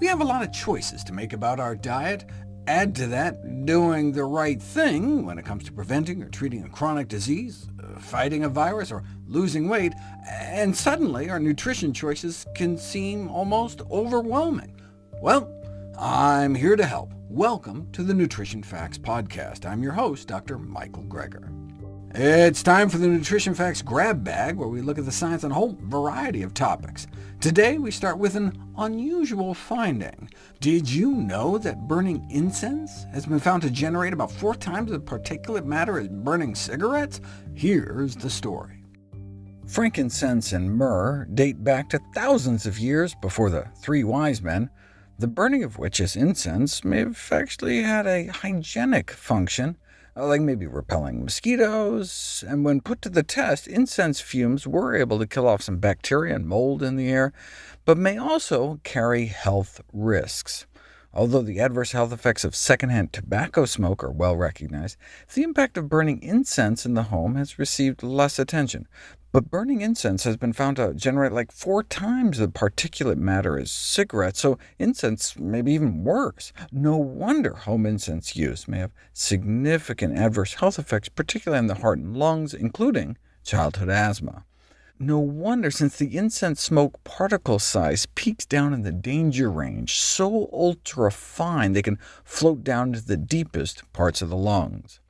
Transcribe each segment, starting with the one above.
We have a lot of choices to make about our diet. Add to that doing the right thing when it comes to preventing or treating a chronic disease, uh, fighting a virus, or losing weight, and suddenly our nutrition choices can seem almost overwhelming. Well, I'm here to help. Welcome to the Nutrition Facts Podcast. I'm your host, Dr. Michael Greger. It's time for the Nutrition Facts Grab Bag, where we look at the science on a whole variety of topics. Today we start with an unusual finding. Did you know that burning incense has been found to generate about four times the particulate matter as burning cigarettes? Here's the story. Frankincense and myrrh date back to thousands of years before the three wise men, the burning of which as incense may have actually had a hygienic function. Uh, like maybe repelling mosquitoes, and when put to the test, incense fumes were able to kill off some bacteria and mold in the air, but may also carry health risks. Although the adverse health effects of secondhand tobacco smoke are well recognized, the impact of burning incense in the home has received less attention, but burning incense has been found to generate like four times the particulate matter as cigarettes, so incense may be even worse. No wonder home incense use may have significant adverse health effects, particularly on the heart and lungs, including childhood asthma. No wonder, since the incense smoke particle size peaks down in the danger range, so ultra-fine they can float down into the deepest parts of the lungs.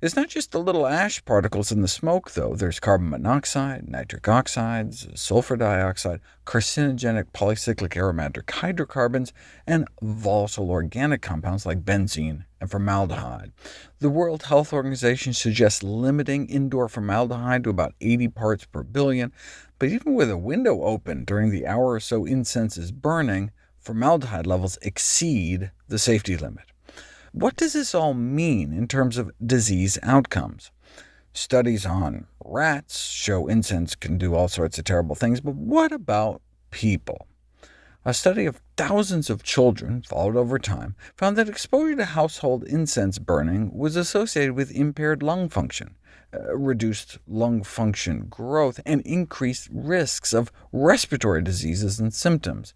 It's not just the little ash particles in the smoke, though. There's carbon monoxide, nitric oxides, sulfur dioxide, carcinogenic polycyclic aromatic hydrocarbons, and volatile organic compounds like benzene and formaldehyde. The World Health Organization suggests limiting indoor formaldehyde to about 80 parts per billion, but even with a window open during the hour or so incense is burning, formaldehyde levels exceed the safety limit. What does this all mean in terms of disease outcomes? Studies on rats show incense can do all sorts of terrible things, but what about people? A study of thousands of children, followed over time, found that exposure to household incense burning was associated with impaired lung function, uh, reduced lung function growth, and increased risks of respiratory diseases and symptoms.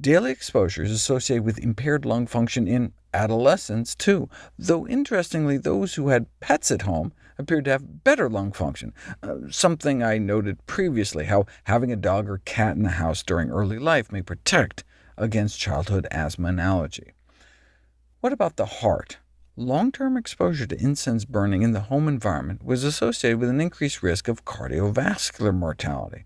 Daily exposure is associated with impaired lung function in adolescents, too, though interestingly those who had pets at home appeared to have better lung function, uh, something I noted previously, how having a dog or cat in the house during early life may protect against childhood asthma and allergy. What about the heart? Long-term exposure to incense burning in the home environment was associated with an increased risk of cardiovascular mortality.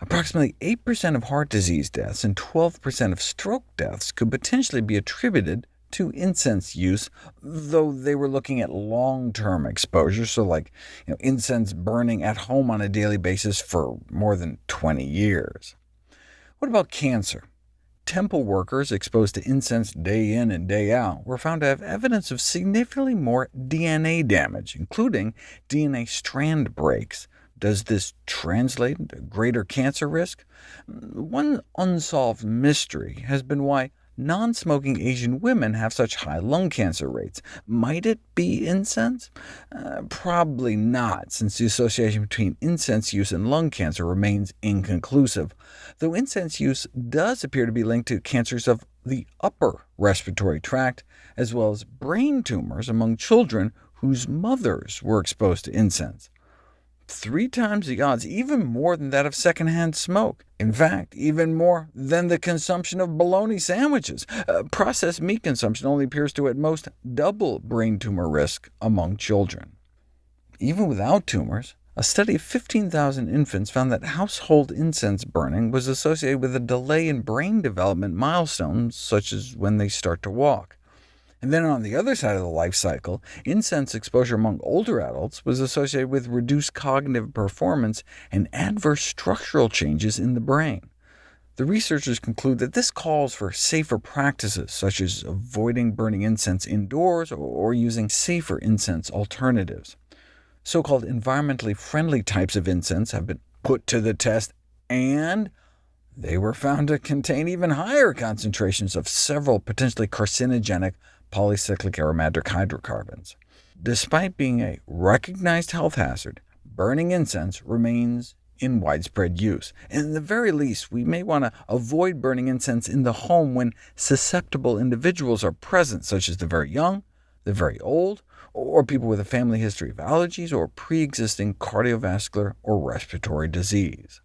Approximately 8% of heart disease deaths and 12% of stroke deaths could potentially be attributed to incense use, though they were looking at long-term exposure, so like you know, incense burning at home on a daily basis for more than 20 years. What about cancer? Temple workers exposed to incense day in and day out were found to have evidence of significantly more DNA damage, including DNA strand breaks, does this translate into greater cancer risk? One unsolved mystery has been why non-smoking Asian women have such high lung cancer rates. Might it be incense? Uh, probably not, since the association between incense use and lung cancer remains inconclusive, though incense use does appear to be linked to cancers of the upper respiratory tract, as well as brain tumors among children whose mothers were exposed to incense three times the odds, even more than that of secondhand smoke. In fact, even more than the consumption of bologna sandwiches. Uh, processed meat consumption only appears to at most double brain tumor risk among children. Even without tumors, a study of 15,000 infants found that household incense burning was associated with a delay in brain development milestones, such as when they start to walk. And then on the other side of the life cycle, incense exposure among older adults was associated with reduced cognitive performance and adverse structural changes in the brain. The researchers conclude that this calls for safer practices, such as avoiding burning incense indoors or using safer incense alternatives. So-called environmentally friendly types of incense have been put to the test, and they were found to contain even higher concentrations of several potentially carcinogenic polycyclic aromatic hydrocarbons. Despite being a recognized health hazard, burning incense remains in widespread use. In the very least, we may want to avoid burning incense in the home when susceptible individuals are present, such as the very young, the very old, or people with a family history of allergies or pre-existing cardiovascular or respiratory disease.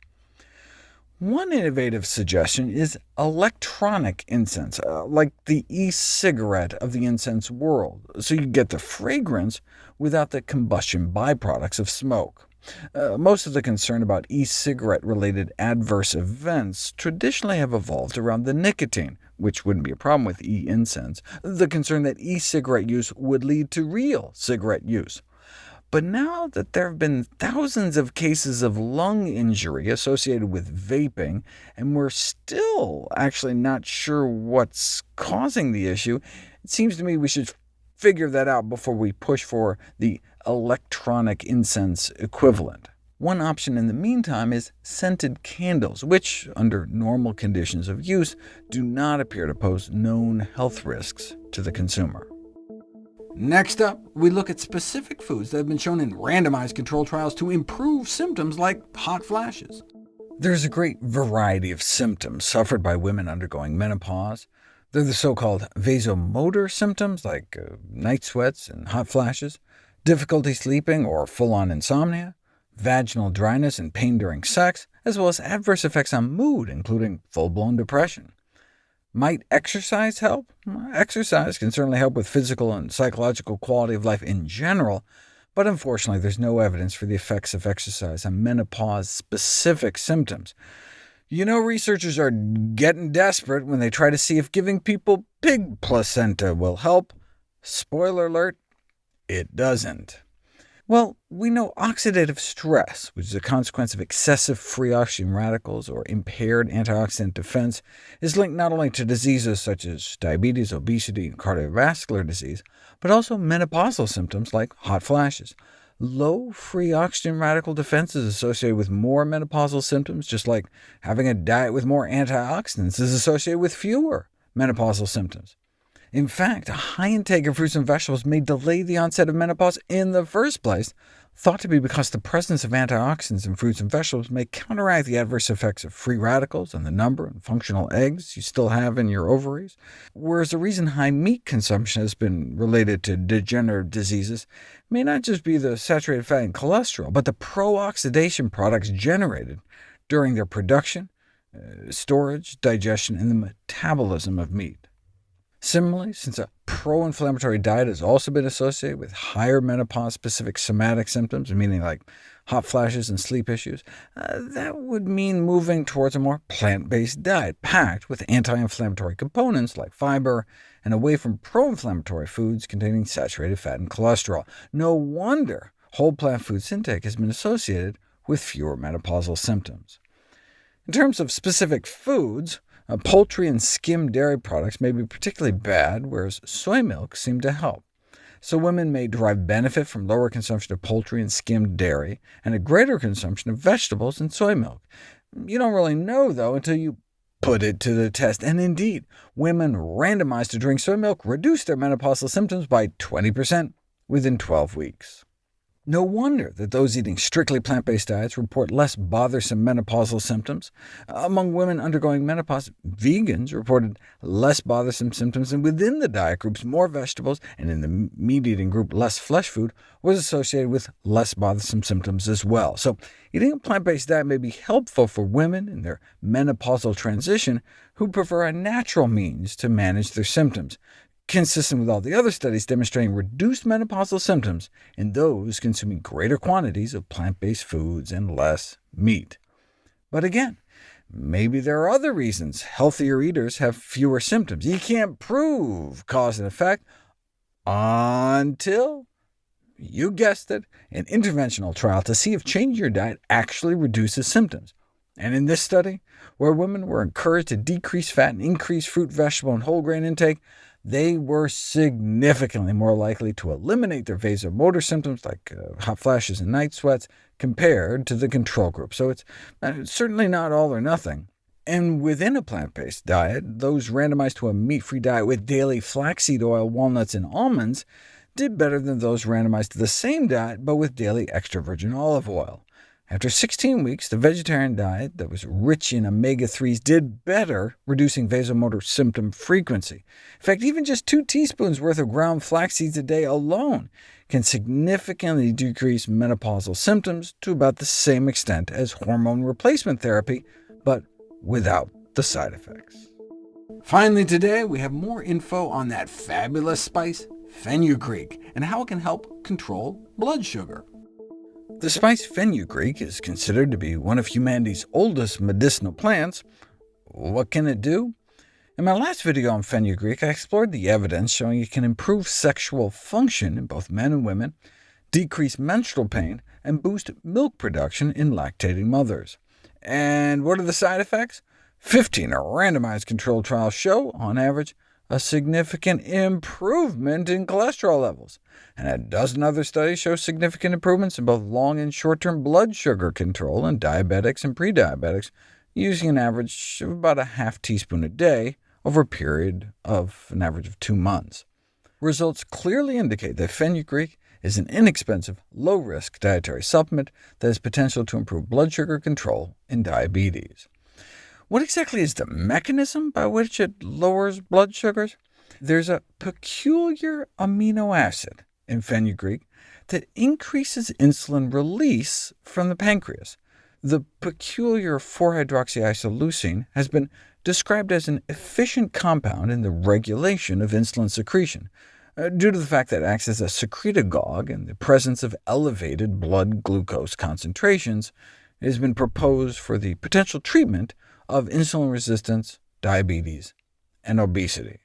One innovative suggestion is electronic incense, uh, like the e-cigarette of the incense world, so you get the fragrance without the combustion byproducts of smoke. Uh, most of the concern about e-cigarette-related adverse events traditionally have evolved around the nicotine, which wouldn't be a problem with e-incense, the concern that e-cigarette use would lead to real cigarette use. But now that there have been thousands of cases of lung injury associated with vaping, and we're still actually not sure what's causing the issue, it seems to me we should figure that out before we push for the electronic incense equivalent. One option in the meantime is scented candles, which, under normal conditions of use, do not appear to pose known health risks to the consumer. Next up, we look at specific foods that have been shown in randomized controlled trials to improve symptoms like hot flashes. There's a great variety of symptoms suffered by women undergoing menopause. They're the so-called vasomotor symptoms, like uh, night sweats and hot flashes, difficulty sleeping or full-on insomnia, vaginal dryness and pain during sex, as well as adverse effects on mood, including full-blown depression. Might exercise help? Exercise can certainly help with physical and psychological quality of life in general, but unfortunately there's no evidence for the effects of exercise on menopause-specific symptoms. You know researchers are getting desperate when they try to see if giving people pig placenta will help. Spoiler alert, it doesn't. Well, we know oxidative stress, which is a consequence of excessive free oxygen radicals or impaired antioxidant defense, is linked not only to diseases such as diabetes, obesity, and cardiovascular disease, but also menopausal symptoms like hot flashes. Low free oxygen radical defense is associated with more menopausal symptoms, just like having a diet with more antioxidants is associated with fewer menopausal symptoms. In fact, a high intake of fruits and vegetables may delay the onset of menopause in the first place, thought to be because the presence of antioxidants in fruits and vegetables may counteract the adverse effects of free radicals and the number and functional eggs you still have in your ovaries, whereas the reason high meat consumption has been related to degenerative diseases may not just be the saturated fat and cholesterol, but the pro-oxidation products generated during their production, uh, storage, digestion, and the metabolism of meat. Similarly, since a pro-inflammatory diet has also been associated with higher menopause-specific somatic symptoms, meaning like hot flashes and sleep issues, uh, that would mean moving towards a more plant-based diet, packed with anti-inflammatory components like fiber, and away from pro-inflammatory foods containing saturated fat and cholesterol. No wonder whole plant foods intake has been associated with fewer menopausal symptoms. In terms of specific foods, uh, poultry and skim dairy products may be particularly bad, whereas soy milk seem to help. So women may derive benefit from lower consumption of poultry and skimmed dairy, and a greater consumption of vegetables and soy milk. You don't really know, though, until you put it to the test. And indeed, women randomized to drink soy milk reduced their menopausal symptoms by 20% within 12 weeks. No wonder that those eating strictly plant-based diets report less bothersome menopausal symptoms. Among women undergoing menopause, vegans reported less bothersome symptoms, and within the diet groups, more vegetables, and in the meat-eating group, less flesh food, was associated with less bothersome symptoms as well. So eating a plant-based diet may be helpful for women in their menopausal transition who prefer a natural means to manage their symptoms consistent with all the other studies demonstrating reduced menopausal symptoms in those consuming greater quantities of plant-based foods and less meat. But again, maybe there are other reasons healthier eaters have fewer symptoms. You can't prove cause and effect until, you guessed it, an interventional trial to see if changing your diet actually reduces symptoms. And in this study, where women were encouraged to decrease fat and increase fruit, vegetable, and whole grain intake, they were significantly more likely to eliminate their vasomotor symptoms, like uh, hot flashes and night sweats, compared to the control group. So it's uh, certainly not all or nothing. And within a plant-based diet, those randomized to a meat-free diet with daily flaxseed oil, walnuts, and almonds did better than those randomized to the same diet, but with daily extra virgin olive oil. After 16 weeks, the vegetarian diet that was rich in omega-3s did better, reducing vasomotor symptom frequency. In fact, even just two teaspoons worth of ground flax seeds a day alone can significantly decrease menopausal symptoms to about the same extent as hormone replacement therapy, but without the side effects. Finally today, we have more info on that fabulous spice, fenugreek, and how it can help control blood sugar. The spice fenugreek is considered to be one of humanity's oldest medicinal plants. What can it do? In my last video on fenugreek, I explored the evidence showing it can improve sexual function in both men and women, decrease menstrual pain, and boost milk production in lactating mothers. And what are the side effects? 15 randomized controlled trials show, on average, a significant improvement in cholesterol levels, and a dozen other studies show significant improvements in both long and short-term blood sugar control in diabetics and prediabetics, using an average of about a half teaspoon a day over a period of an average of two months. Results clearly indicate that fenugreek is an inexpensive, low-risk dietary supplement that has potential to improve blood sugar control in diabetes. What exactly is the mechanism by which it lowers blood sugars? There's a peculiar amino acid in fenugreek that increases insulin release from the pancreas. The peculiar 4-hydroxyisoleucine has been described as an efficient compound in the regulation of insulin secretion, uh, due to the fact that it acts as a secretagogue in the presence of elevated blood glucose concentrations. It has been proposed for the potential treatment of insulin resistance, diabetes, and obesity.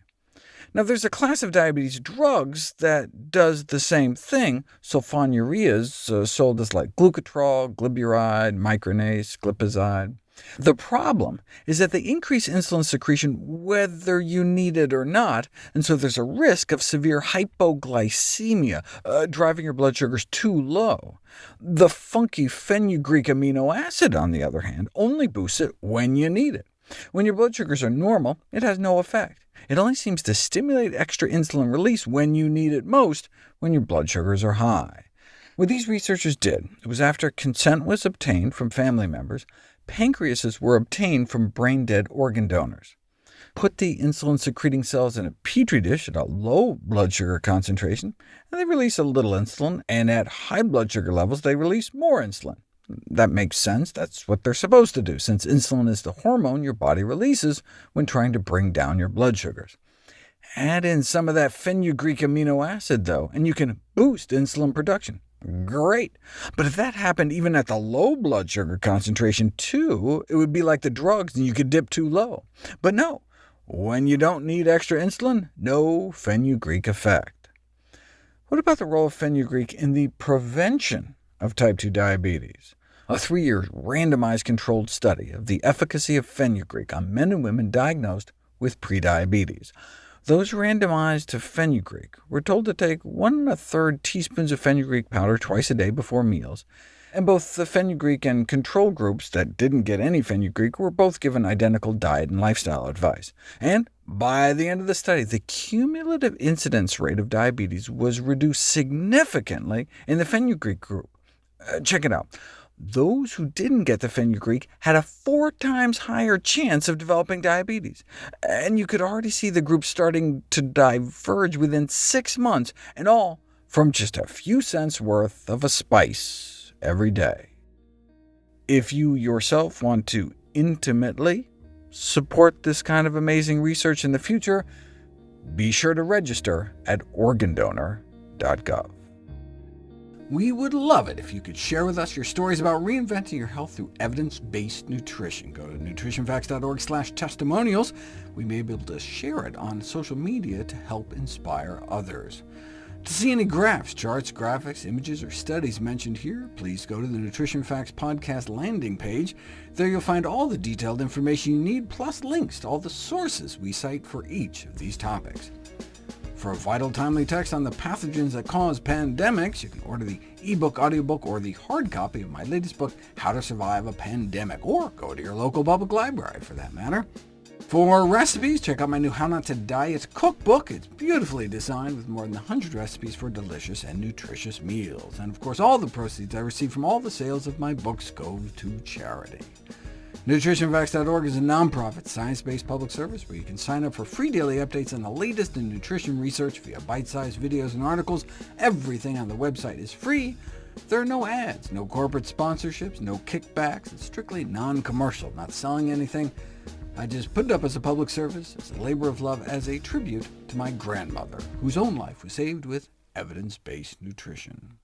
Now, there's a class of diabetes drugs that does the same thing, sulfonylureas, uh, sold as like glucotrol, glyburide, micronase, glipizide. The problem is that they increase insulin secretion whether you need it or not, and so there's a risk of severe hypoglycemia, uh, driving your blood sugars too low. The funky fenugreek amino acid, on the other hand, only boosts it when you need it. When your blood sugars are normal, it has no effect. It only seems to stimulate extra insulin release when you need it most, when your blood sugars are high. What these researchers did it was after consent was obtained from family members, pancreases were obtained from brain-dead organ donors. Put the insulin-secreting cells in a petri dish at a low blood sugar concentration, and they release a little insulin, and at high blood sugar levels they release more insulin. That makes sense. That's what they're supposed to do, since insulin is the hormone your body releases when trying to bring down your blood sugars. Add in some of that fenugreek amino acid, though, and you can boost insulin production. Great. But if that happened even at the low blood sugar concentration too, it would be like the drugs and you could dip too low. But no, when you don't need extra insulin, no fenugreek effect. What about the role of fenugreek in the prevention of type 2 diabetes? A three-year randomized controlled study of the efficacy of fenugreek on men and women diagnosed with prediabetes. Those randomized to fenugreek were told to take one and a third teaspoons of fenugreek powder twice a day before meals, and both the fenugreek and control groups that didn't get any fenugreek were both given identical diet and lifestyle advice. And by the end of the study, the cumulative incidence rate of diabetes was reduced significantly in the fenugreek group. Uh, check it out those who didn't get the fenugreek had a four times higher chance of developing diabetes. And you could already see the group starting to diverge within six months, and all from just a few cents worth of a spice every day. If you yourself want to intimately support this kind of amazing research in the future, be sure to register at organdonor.gov. We would love it if you could share with us your stories about reinventing your health through evidence-based nutrition. Go to nutritionfacts.org slash testimonials. We may be able to share it on social media to help inspire others. To see any graphs, charts, graphics, images, or studies mentioned here, please go to the Nutrition Facts podcast landing page. There you'll find all the detailed information you need, plus links to all the sources we cite for each of these topics. For a vital, timely text on the pathogens that cause pandemics, you can order the ebook, audiobook, or the hard copy of my latest book, How to Survive a Pandemic, or go to your local public library for that matter. For recipes, check out my new How Not to Diet cookbook. It's beautifully designed with more than 100 recipes for delicious and nutritious meals. And of course, all the proceeds I receive from all the sales of my books go to charity. NutritionFacts.org is a nonprofit, science-based public service where you can sign up for free daily updates on the latest in nutrition research via bite-sized videos and articles. Everything on the website is free. There are no ads, no corporate sponsorships, no kickbacks. It's strictly non-commercial, not selling anything. I just put it up as a public service, as a labor of love, as a tribute to my grandmother, whose own life was saved with evidence-based nutrition.